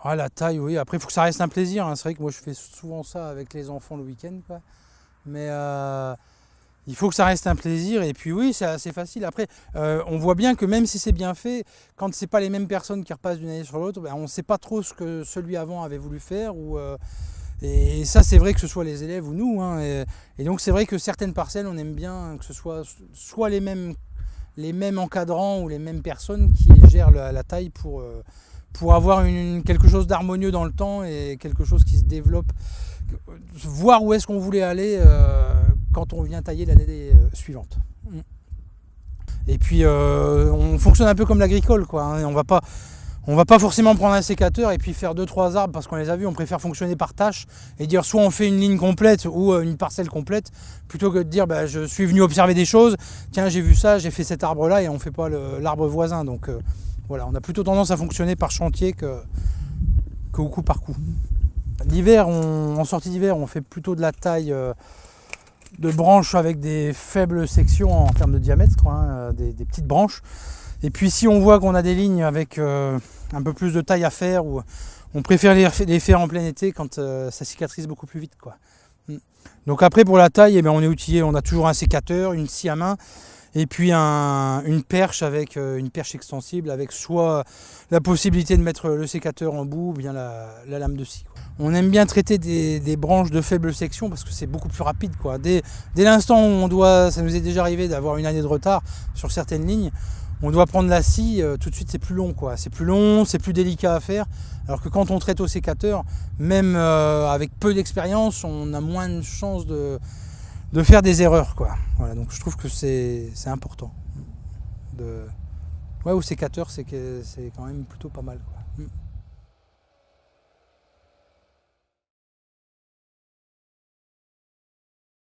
Ah, la taille, oui. Après, il faut que ça reste un plaisir. hein. C'est vrai que moi, je fais souvent ça avec les enfants le week-end. Mais euh, il faut que ça reste un plaisir. Et puis, oui, c'est assez facile. Après, euh, on voit bien que même si c'est bien fait, quand c'est pas les mêmes personnes qui repassent d'une année sur l'autre, ben, on ne sait pas trop ce que celui avant avait voulu faire. Ou, euh, et ça, c'est vrai que ce soit les élèves ou nous. hein. et, donc, c'est vrai que certaines parcelles, on aime bien que ce soit soit les mêmes, les mêmes encadrants ou les mêmes personnes qui gèrent la, taille pour, pour avoir une, quelque chose d'harmonieux dans le temps et quelque chose qui se développe. Voir où est-ce qu'on voulait aller euh, quand on vient tailler l'année euh, suivante. Mm. Et puis, euh, on fonctionne un peu comme l'agricole, quoi. hein. On va pas. On va pas forcément prendre un sécateur et puis faire deux trois arbres parce qu'on les a vus, on préfère fonctionner par tâche et dire soit on fait une ligne complète ou une parcelle complète plutôt que de dire bah, je suis venu observer des choses, tiens j'ai vu ça, j'ai fait cet arbre là et on fait pas l'arbre voisin. Donc voilà, on a plutôt tendance à fonctionner par chantier que, que au coup par coup. L'hiver, en sortie d'hiver, on fait plutôt de la taille euh, de branches avec des faibles sections en termes de diamètre, hein, euh, des, petites branches. Et puis si on voit qu'on a des lignes avec euh, un peu plus de taille à faire, on préfère les, faire en plein été quand ça cicatrise beaucoup plus vite. Quoi. Mm. Donc après pour la taille, eh ben, on est outillé, on a toujours un sécateur, une scie à main, et puis un- une perche avec euh, une perche extensible avec soit la possibilité de mettre le sécateur en bout ou bien la, la lame de scie. On aime bien traiter des, branches de faible section parce que c'est beaucoup plus rapide. Quoi. Dès, dès l'instant où on doit, ça nous est déjà arrivé d'avoir une année de retard sur certaines lignes, on doit prendre la scie, euh, tout de suite c'est plus long. quoi. C'est plus long, c'est plus délicat à faire. Alors que quand on traite au sécateur, même euh, avec peu d'expérience, on a moins de chances de, de faire des erreurs. Quoi. Voilà, donc je trouve que c'est important. Ouais, sécateur, c'est c'est quand même plutôt pas mal. quoi.